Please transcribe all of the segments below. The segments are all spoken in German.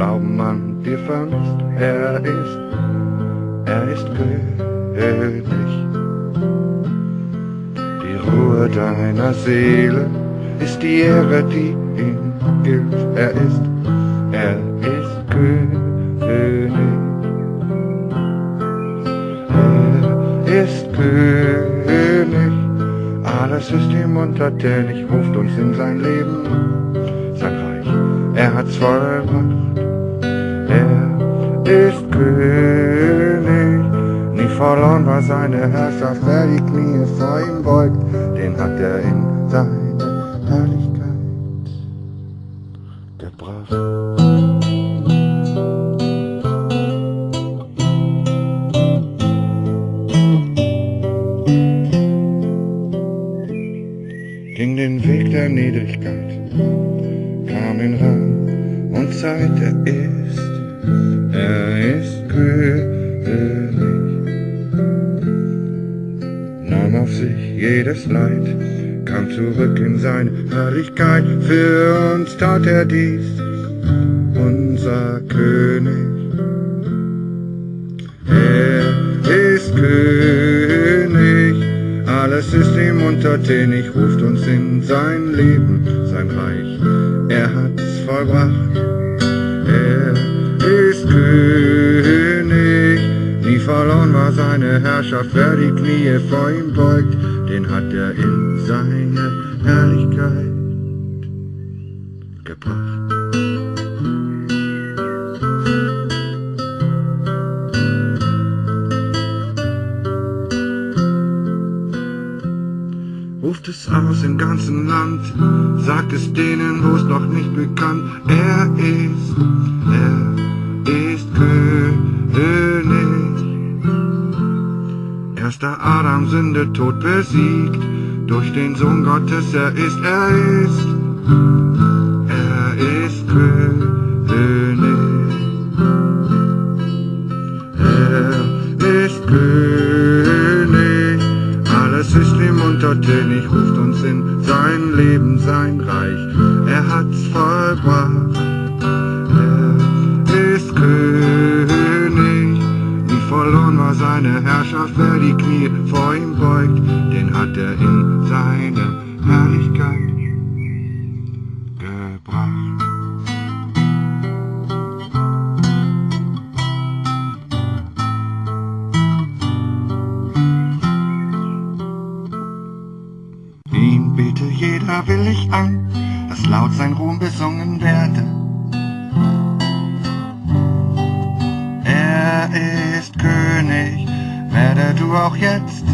Glauben an dir fandst. Er ist, er ist König. Die Ruhe deiner Seele ist die Ehre, die ihm gilt. Er ist, er ist König. Er ist König. Alles ist ihm untertänig, ruft uns in sein Leben. Sein Reich, er hat's vollbracht. Verloren war seine Herrschaft, wer die Knie vor ihm beugt, den hat er in seine Herrlichkeit gebracht. ging den Weg der Niedrigkeit, kam in Rang und Zeit, er ist, jedes Leid, kam zurück in seine Herrlichkeit, für uns tat er dies, unser König. Er ist König, alles ist ihm untertänig, ruft uns in sein Leben, sein Reich. Er hat's vollbracht, er ist König. Nie verloren war seine Herrschaft, wer die Knie vor ihm beugt, den hat er in seine Herrlichkeit gebracht. ruft es aus im ganzen Land, sagt es denen, wo es noch nicht bekannt, er ist, Erster Adam Sünde Tod besiegt, durch den Sohn Gottes er ist, er ist, er ist König. Er ist König, alles ist ihm untertänig, ruft uns in sein Leben, sein Reich. Er hat's vollbracht, beugt, den hat er in seine Herrlichkeit gebracht. Ihn bete jeder willig an, dass laut sein Ruhm besungen werde. Er ist König, werde du auch jetzt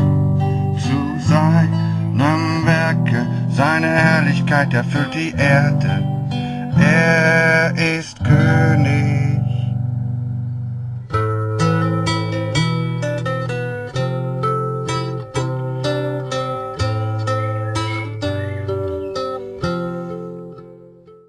seine Herrlichkeit erfüllt die Erde. Er